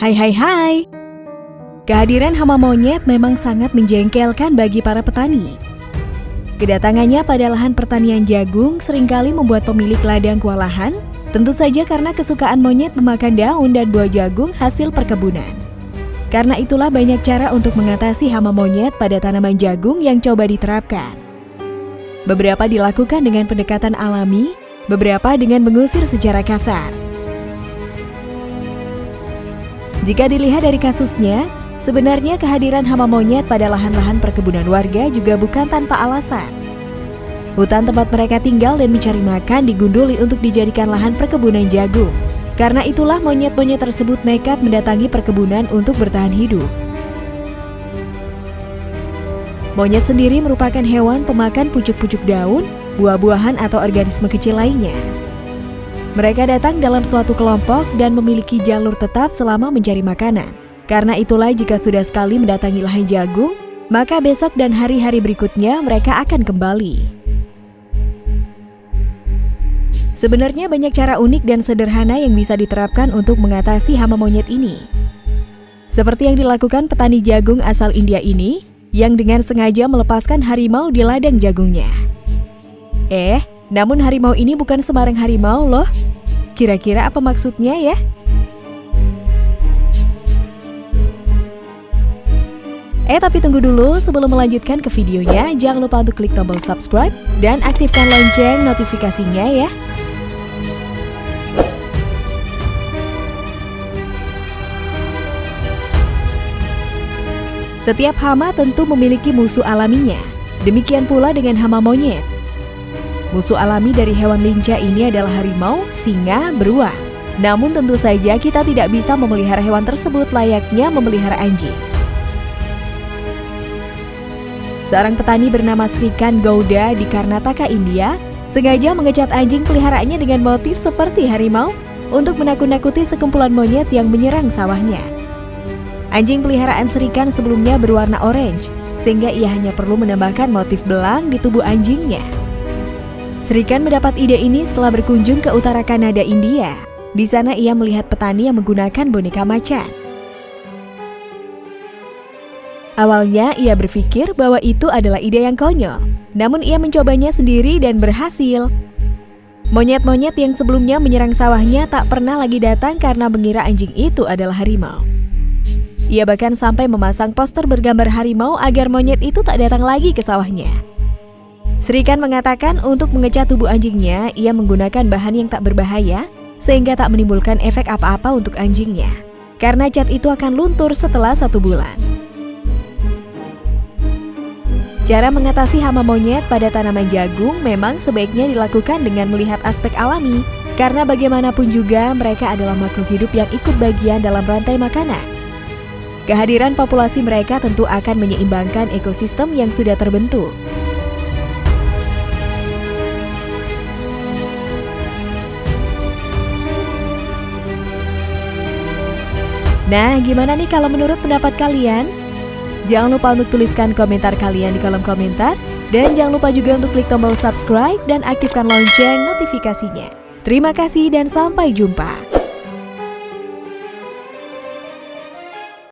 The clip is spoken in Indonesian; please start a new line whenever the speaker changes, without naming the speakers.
Hai hai hai. Kehadiran hama monyet memang sangat menjengkelkan bagi para petani. Kedatangannya pada lahan pertanian jagung sering kali membuat pemilik ladang kewalahan, tentu saja karena kesukaan monyet memakan daun dan buah jagung hasil perkebunan. Karena itulah banyak cara untuk mengatasi hama monyet pada tanaman jagung yang coba diterapkan. Beberapa dilakukan dengan pendekatan alami, beberapa dengan mengusir secara kasar. Jika dilihat dari kasusnya, Sebenarnya kehadiran hama monyet pada lahan-lahan perkebunan warga juga bukan tanpa alasan. Hutan tempat mereka tinggal dan mencari makan digunduli untuk dijadikan lahan perkebunan jagung. Karena itulah monyet-monyet tersebut nekat mendatangi perkebunan untuk bertahan hidup. Monyet sendiri merupakan hewan pemakan pucuk-pucuk daun, buah-buahan atau organisme kecil lainnya. Mereka datang dalam suatu kelompok dan memiliki jalur tetap selama mencari makanan. Karena itulah jika sudah sekali mendatangi lahan jagung, maka besok dan hari-hari berikutnya mereka akan kembali. Sebenarnya banyak cara unik dan sederhana yang bisa diterapkan untuk mengatasi hama monyet ini. Seperti yang dilakukan petani jagung asal India ini, yang dengan sengaja melepaskan harimau di ladang jagungnya. Eh, namun harimau ini bukan sembarang harimau loh. Kira-kira apa maksudnya ya? Eh tapi tunggu dulu, sebelum melanjutkan ke videonya, jangan lupa untuk klik tombol subscribe dan aktifkan lonceng notifikasinya ya. Setiap hama tentu memiliki musuh alaminya, demikian pula dengan hama monyet. Musuh alami dari hewan lincah ini adalah harimau, singa, beruang. Namun tentu saja kita tidak bisa memelihara hewan tersebut layaknya memelihara anjing. Seorang petani bernama Srikan Gouda di Karnataka, India, sengaja mengecat anjing peliharaannya dengan motif seperti harimau untuk menakut-nakuti sekumpulan monyet yang menyerang sawahnya. Anjing peliharaan Srikan sebelumnya berwarna orange, sehingga ia hanya perlu menambahkan motif belang di tubuh anjingnya. Srikan mendapat ide ini setelah berkunjung ke utara Kanada, India. Di sana ia melihat petani yang menggunakan boneka macan. Awalnya ia berpikir bahwa itu adalah ide yang konyol, namun ia mencobanya sendiri dan berhasil. Monyet-monyet yang sebelumnya menyerang sawahnya tak pernah lagi datang karena mengira anjing itu adalah harimau. Ia bahkan sampai memasang poster bergambar harimau agar monyet itu tak datang lagi ke sawahnya. Serikan mengatakan untuk mengecat tubuh anjingnya, ia menggunakan bahan yang tak berbahaya sehingga tak menimbulkan efek apa-apa untuk anjingnya. Karena cat itu akan luntur setelah satu bulan. Cara mengatasi hama monyet pada tanaman jagung memang sebaiknya dilakukan dengan melihat aspek alami, karena bagaimanapun juga mereka adalah makhluk hidup yang ikut bagian dalam rantai makanan. Kehadiran populasi mereka tentu akan menyeimbangkan ekosistem yang sudah terbentuk. Nah, gimana nih kalau menurut pendapat kalian? Jangan lupa untuk tuliskan komentar kalian di kolom komentar. Dan jangan lupa juga untuk klik tombol subscribe dan aktifkan lonceng notifikasinya. Terima kasih dan sampai jumpa.